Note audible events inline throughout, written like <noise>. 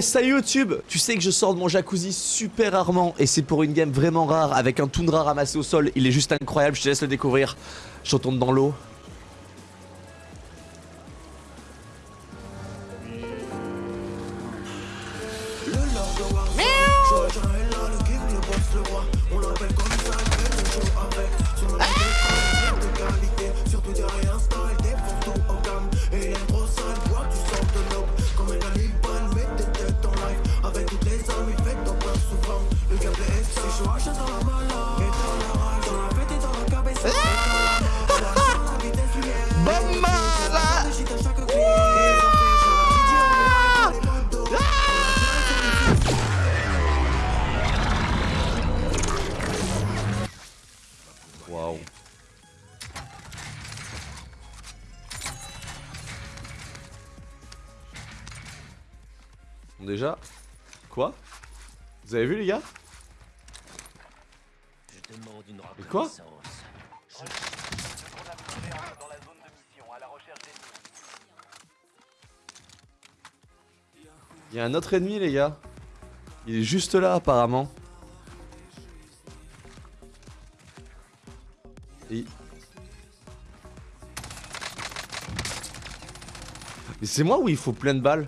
Salut YouTube Tu sais que je sors de mon jacuzzi super rarement et c'est pour une game vraiment rare avec un toundra ramassé au sol. Il est juste incroyable, je te laisse le découvrir. Je retourne dans l'eau. Déjà Quoi? Vous avez vu les gars? Je demande une Et quoi? Il y a un autre ennemi les gars. Il est juste là apparemment. Et... Mais c'est moi ou il faut plein de balles?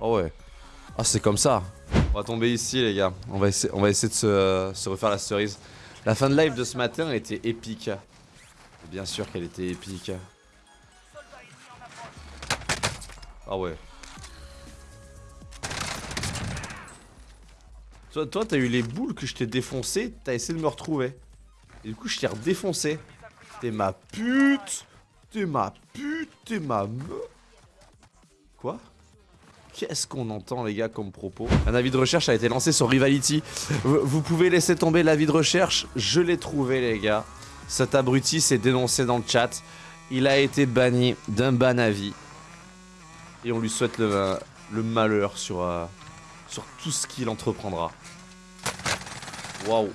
Ah ouais. Ah c'est comme ça. On va tomber ici les gars. On va essayer, on va essayer de se, se refaire la cerise. La fin de live de ce matin était épique. Bien sûr qu'elle était épique. Ah ouais. Toi, toi t'as eu les boules que je t'ai défoncé, t'as essayé de me retrouver. Et du coup, je t'ai redéfoncé. T'es ma pute T'es ma pute T'es ma me... Quoi? Qu'est-ce qu'on entend les gars comme propos? Un avis de recherche a été lancé sur Rivality. Vous pouvez laisser tomber l'avis de recherche, je l'ai trouvé les gars. Cet abruti s'est dénoncé dans le chat. Il a été banni d'un ban avis. Et on lui souhaite le, le malheur sur, euh, sur tout ce qu'il entreprendra. Waouh.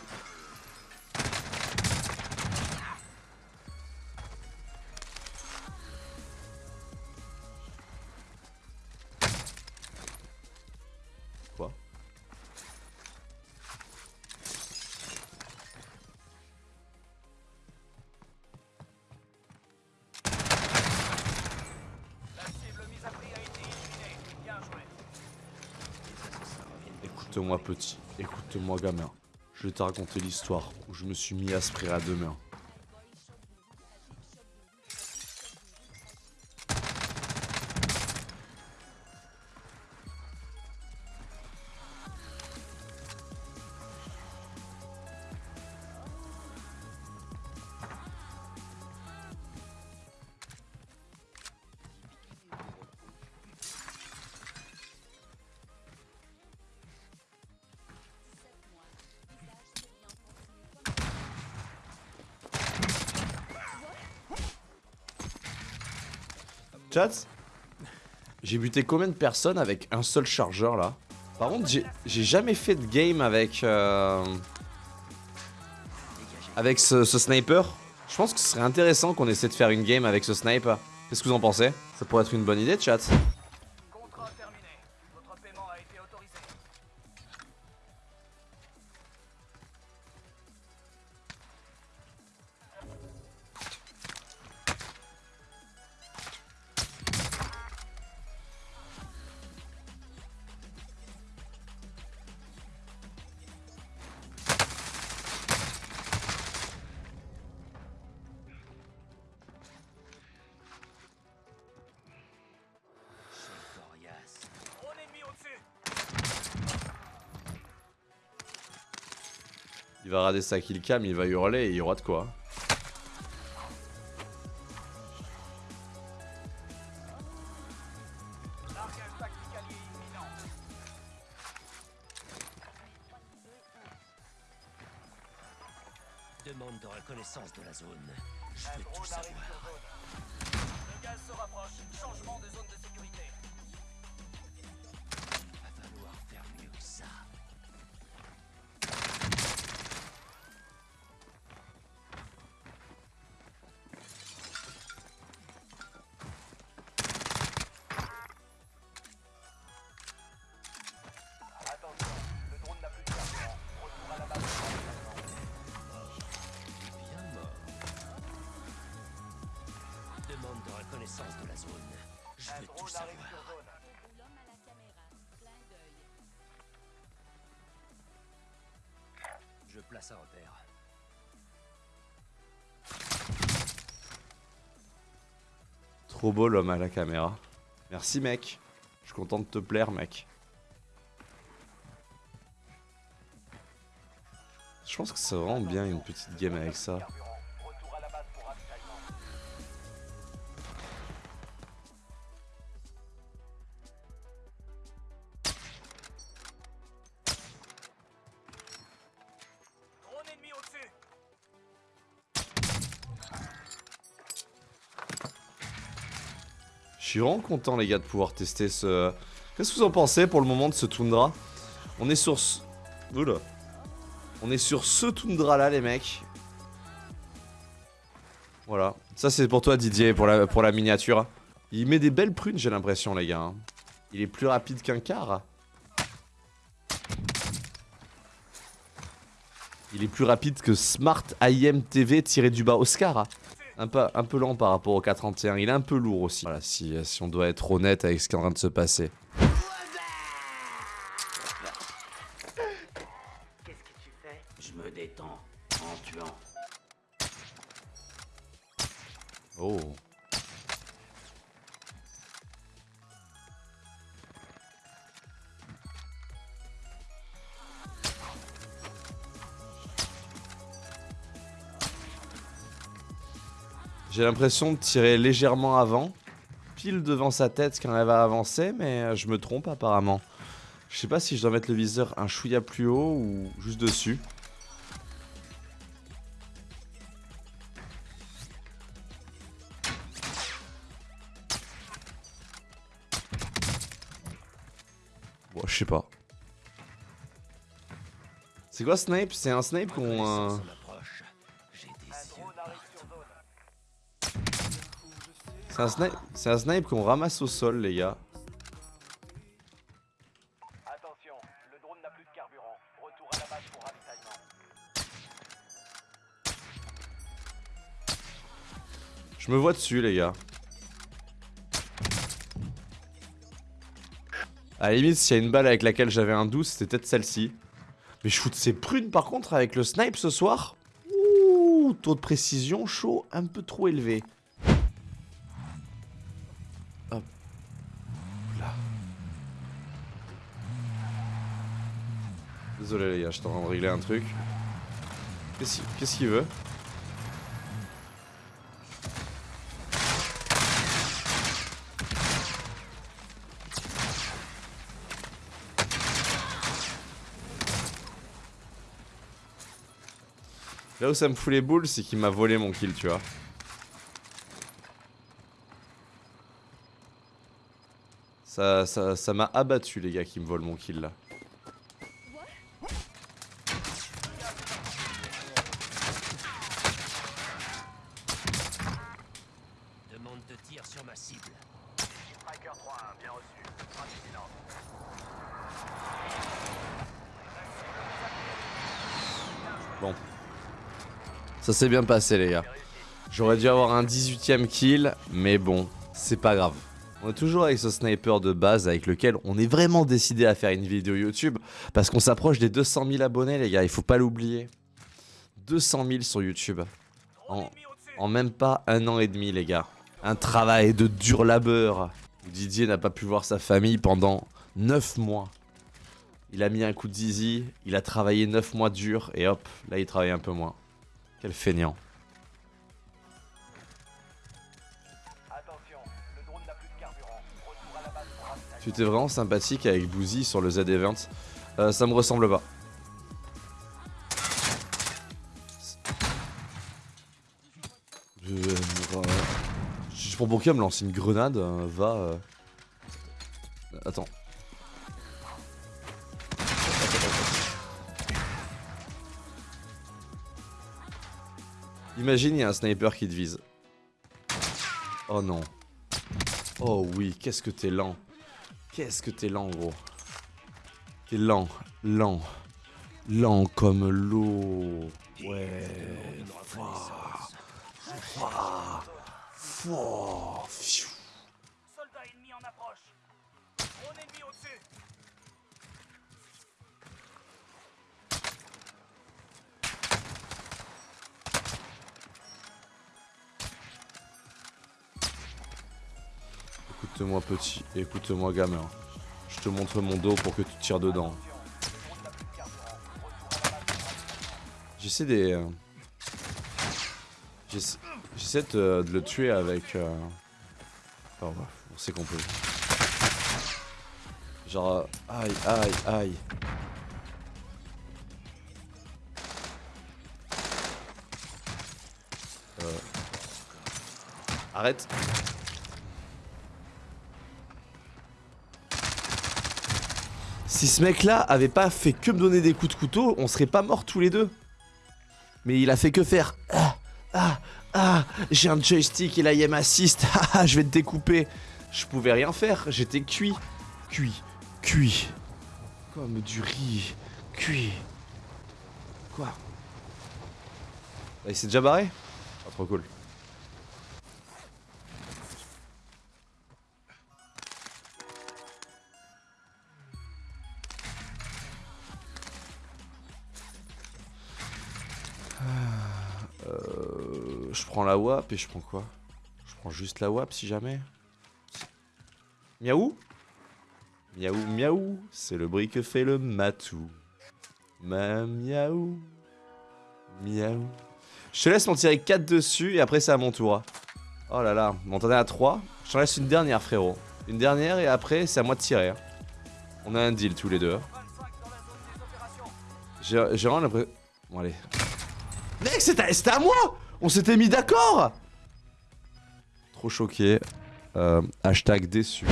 Écoute-moi petit, écoute-moi gamin. Je vais te raconter l'histoire où je me suis mis à sprayer à deux mains. Chat J'ai buté combien de personnes avec un seul chargeur là? Par contre, j'ai- jamais fait de game avec. euh, avec ce, ce sniper. Je pense que ce serait intéressant qu'on essaie de faire une game avec ce sniper. Qu'est-ce que vous en pensez? Ça pourrait être une bonne idée, chat. Va rader sa killcam, il va hurler et il y aura de quoi. Demande de reconnaissance de la zone. Je veux tout savoir. Le gaz se rapproche. Changement de zone de sécurité. Je place un repère. Trop beau l'homme à la caméra. Merci mec. Je suis content de te plaire mec. Je pense que c'est vraiment bien une petite game avec ça. Suis vraiment content les gars de pouvoir tester ce... Qu'est-ce que vous en pensez pour le moment de ce Tundra? On est sur ce... Oula. On est sur ce Tundra là les mecs. Voilà. Ça c'est pour toi Didier, pour la, pour la miniature. Il met des belles prunes j'ai l'impression les gars. hein. Il est plus rapide qu'un car. Il est plus rapide que Smart IM TV tiré du bas Oscar. Un peu, lent par rapport au 431. Il est un peu lourd aussi. Voilà, si on doit être honnête avec ce qui est en train de se passer. L'impression de tirer légèrement avant, pile devant sa tête quand elle va avancer, mais euh, je me trompe apparemment. Je sais pas si je dois mettre le viseur un chouïa plus haut ou juste dessus. Je sais pas. C'est quoi Snipe C'est un Snipe qu'on... euh, C'est un snipe, c'est un snipe qu'on ramasse au sol, les gars. Attention, le drone n'a plus de carburant. Retour à la base pour ravitaillement. Je me vois dessus, les gars. À la limite, s'il y a une balle avec laquelle j'avais un doute, c'était peut-être celle-ci. Mais je shoot ces prunes, par contre, avec le snipe ce soir. Ouh, taux de précision chaud, un peu trop élevé. Désolé, les gars, je suis en train de régler un truc. Qu'est-ce qu'il veut? Là où ça me fout les boules, c'est qu'il m'a volé mon kill, tu vois. Ça ça ça m'a abattu, les gars, qui me volent mon kill là. Demande de tir sur ma cible. Striker 3-1, bien reçu. Bon. Ça s'est bien passé, les gars. J'aurais dû avoir un 18ème kill, mais bon, c'est pas grave. On est toujours avec ce sniper de base avec lequel on est vraiment décidé à faire une vidéo YouTube parce qu'on s'approche des 200 000 abonnés, les gars, il faut pas l'oublier. 200 000 sur YouTube. En, même pas un an et demi, les gars. Un travail de dur labeur. Didier n'a pas pu voir sa famille pendant 9 mois. Il a mis un coup de zizi, il a travaillé 9 mois dur et hop, là il travaille un peu moins. Quel feignant. Tu étais vraiment sympathique avec Boozy sur le Z-Event. Euh, ça me ressemble pas. Je, je pour Bourg me lance une grenade, euh, va. euh. Attends. Imagine, il y a un sniper qui te vise. Oh non. Oh oui, qu'est-ce que t'es lent. Qu'est-ce que t'es lent, gros. T'es lent, lent. Lent comme l'eau. Ouais. Écoute-moi petit, écoute-moi gamin. Je te montre mon dos pour que tu tires dedans. J'essaie des... euh, j'essa- J'essaie de, le tuer avec... euh, Oh, bah, on sait qu'on peut. Genre... euh, Aïe, aïe, aïe. Euh... Arrête. Si ce mec-là avait pas fait que me donner des coups de couteau, on serait pas morts tous les deux. Mais il a fait que faire. Ah, ah, ah, j'ai un joystick et la aim assist. <laughs> Ah, ah, je vais te découper. Je pouvais rien faire, j'étais cuit. Cuit, cuit. Comme du riz. Cuit. Quoi? Ah, Il s'est déjà barré? Ah, trop cool. Je prends la WAP et je prends quoi? Je prends juste la WAP si jamais. Miaou? Miaou, miaou, c'est le bruit que fait le matou. Ma miaou. Miaou. Je te laisse m'en tirer 4 dessus et après c'est à mon tour. Oh là là, bon t'en es à 3. Je t'en laisse une dernière frérot. Une dernière et après c'est à moi de tirer. hein. On a un deal tous les deux. 25 dans la zone des opérations. J'ai vraiment l'impression... Bon allez. Mec, c'était à moi On s'était mis d'accord Trop choqué. Euh, hashtag déçu.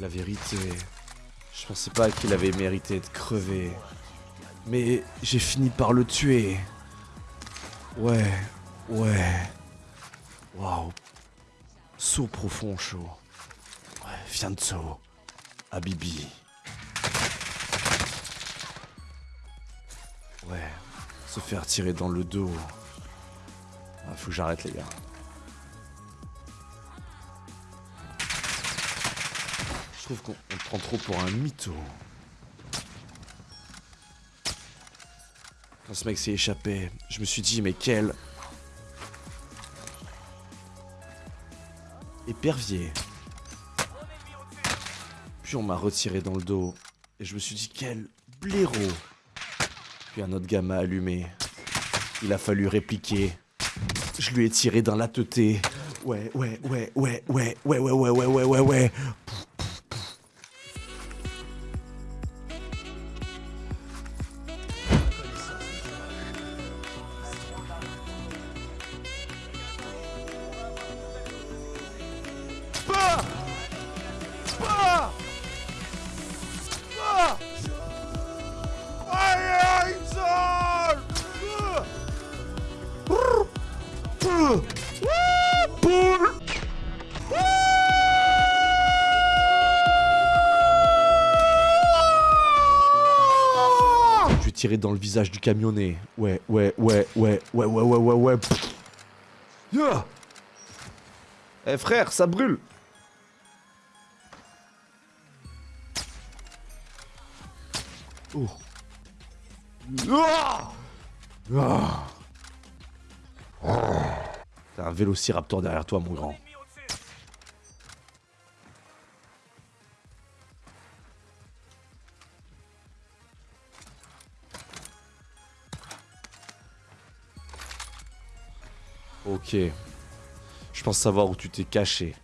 La vérité, je pensais pas qu'il avait mérité de crever. Mais j'ai fini par le tuer. Ouais, ouais. Waouh. Saut profond chaud. Fianzo. Habibi. Ouais. Se faire tirer dans le dos. Ah, faut que j'arrête les gars. Je trouve qu'on on prend trop pour un mytho. Quand ce mec s'est échappé, je me suis dit mais quel épervier. Puis on m'a retiré dans le dos et je me suis dit quel blaireau. Puis un autre gars m'a allumé. Il a fallu répliquer. Je lui ai tiré dans la teuté. Ouais, ouais, ouais, ouais, ouais, ouais, ouais, ouais, ouais, ouais, ouais, ouais. Tirer dans le visage du camionnet. Ouais, ouais, ouais, ouais, ouais, ouais, ouais, ouais, ouais. Eh frère, ça brûle Oh. Ah Ah. T'as un vélociraptor derrière toi, mon grand. Ok. Je pense savoir où tu t'es caché.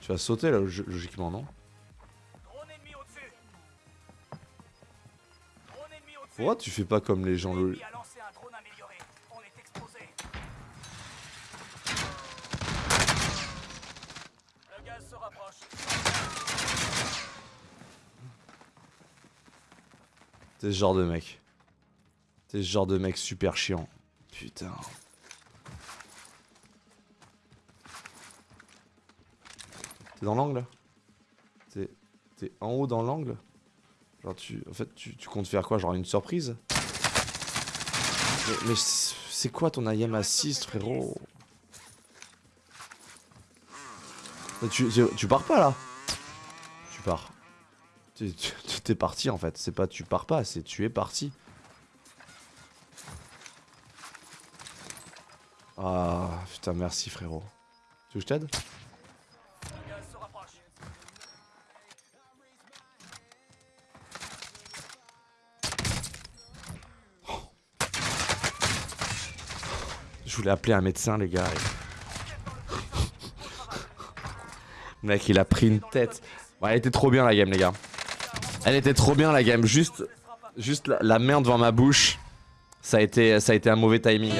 Tu vas sauter là, log- logiquement, non. Pourquoi tu fais pas comme les gens le... L'ennemi a lancé un drone amélioré. On est exposé. Le gaz se rapproche. T'es ce genre de mec. T'es ce genre de mec super chiant. Putain. T'es dans l'angle T'es t'es en haut dans l'angle? Genre tu... En fait tu, tu comptes faire quoi? Genre une surprise? Mais, mais c'est quoi ton IM assist frérot? tu, tu, tu pars pas là? Tu pars. Tu- tu- T'es parti en fait. C'est pas tu pars pas, c'est tu es parti. Ah putain merci frérot. Tu veux que je t'aide? Je voulais appeler un médecin les gars. <laughs> Mec il a pris une tête. Ouais, elle était trop bien la game les gars. Elle était trop bien la game. Juste, juste la, la main devant ma bouche. Ça a été, ça a été un mauvais timing.